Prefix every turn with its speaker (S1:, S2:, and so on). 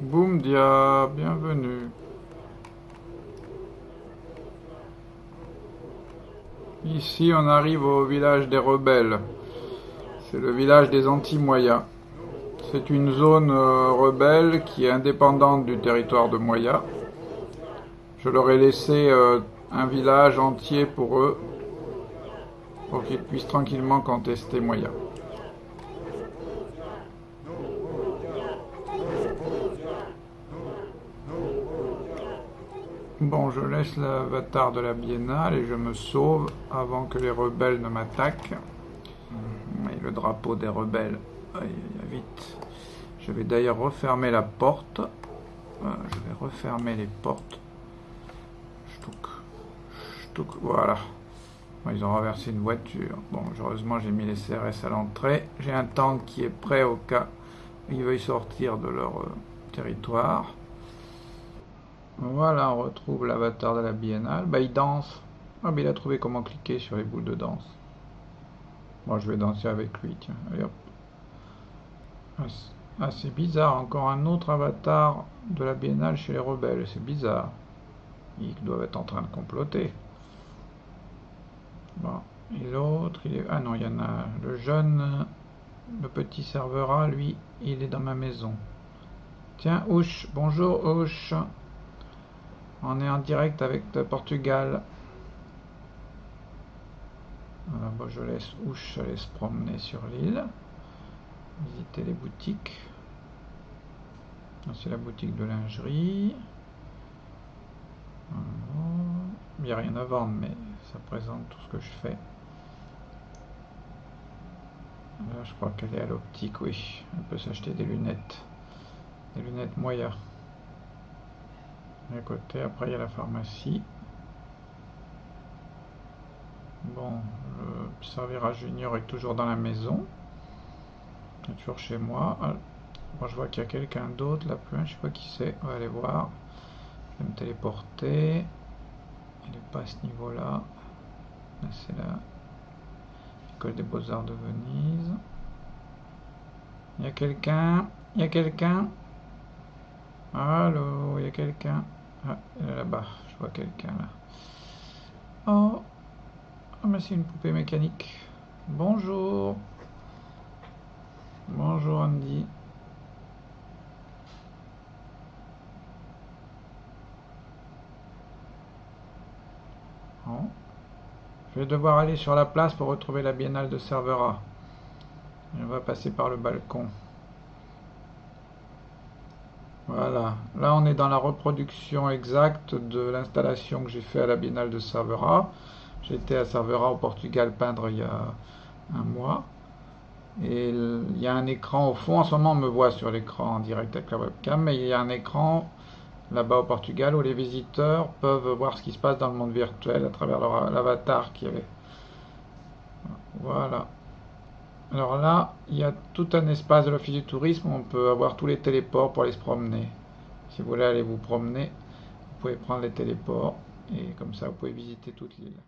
S1: Boumdia, bienvenue. Ici, on arrive au village des rebelles. C'est le village des anti-Moyas. C'est une zone euh, rebelle qui est indépendante du territoire de Moya. Je leur ai laissé euh, un village entier pour eux, pour qu'ils puissent tranquillement contester Moya. Bon, je laisse l'avatar de la biennale et je me sauve avant que les rebelles ne m'attaquent. Le drapeau des rebelles. Aïe, vite. Je vais d'ailleurs refermer la porte. je vais refermer les portes. Voilà. Ils ont renversé une voiture. Bon, heureusement, j'ai mis les CRS à l'entrée. J'ai un tank qui est prêt au cas où ils veuillent sortir de leur euh, territoire. Voilà, on retrouve l'avatar de la biennale. Bah, il danse. Ah, mais il a trouvé comment cliquer sur les boules de danse. Moi, je vais danser avec lui, tiens. Allez hop. Ah, ah, c'est bizarre. Encore un autre avatar de la biennale chez les rebelles. C'est bizarre. Ils doivent être en train de comploter. Bon. Et l'autre, il est... Ah non, il y en a... Le jeune... Le petit serveur A, lui, il est dans ma maison. Tiens, Ouche. Bonjour, Ouche. On est en direct avec Portugal. Voilà, bon, je laisse Ouche se promener sur l'île. Visiter les boutiques. C'est la boutique de lingerie. Il n'y a rien à vendre, mais ça présente tout ce que je fais. Là, je crois qu'elle est à l'optique, oui. Elle peut s'acheter des lunettes. Des lunettes moyennes à côté, après il y a la pharmacie. Bon, le servira junior est toujours dans la maison. Il est toujours chez moi. Ah, je vois qu'il y a quelqu'un d'autre là plus, je sais pas qui c'est. On va aller voir. Je vais me téléporter. Il n'est pas à ce niveau-là. Là, c'est la École des Beaux-Arts de Venise. Il y a quelqu'un Il y a quelqu'un Allô, il y a quelqu'un ah, là-bas, je vois quelqu'un là. Oh, oh mais c'est une poupée mécanique. Bonjour. Bonjour Andy. Oh. Je vais devoir aller sur la place pour retrouver la biennale de Cervera. On va passer par le balcon. Voilà, là on est dans la reproduction exacte de l'installation que j'ai fait à la Biennale de Cervera. J'étais à Cervera au Portugal peindre il y a un mois. Et il y a un écran au fond, en ce moment on me voit sur l'écran en direct avec la webcam, mais il y a un écran là-bas au Portugal où les visiteurs peuvent voir ce qui se passe dans le monde virtuel à travers leur avatar qui avait. Voilà. Alors là, il y a tout un espace de l'office du tourisme où on peut avoir tous les téléports pour aller se promener. Si vous voulez aller vous promener, vous pouvez prendre les téléports et comme ça vous pouvez visiter toute l'île.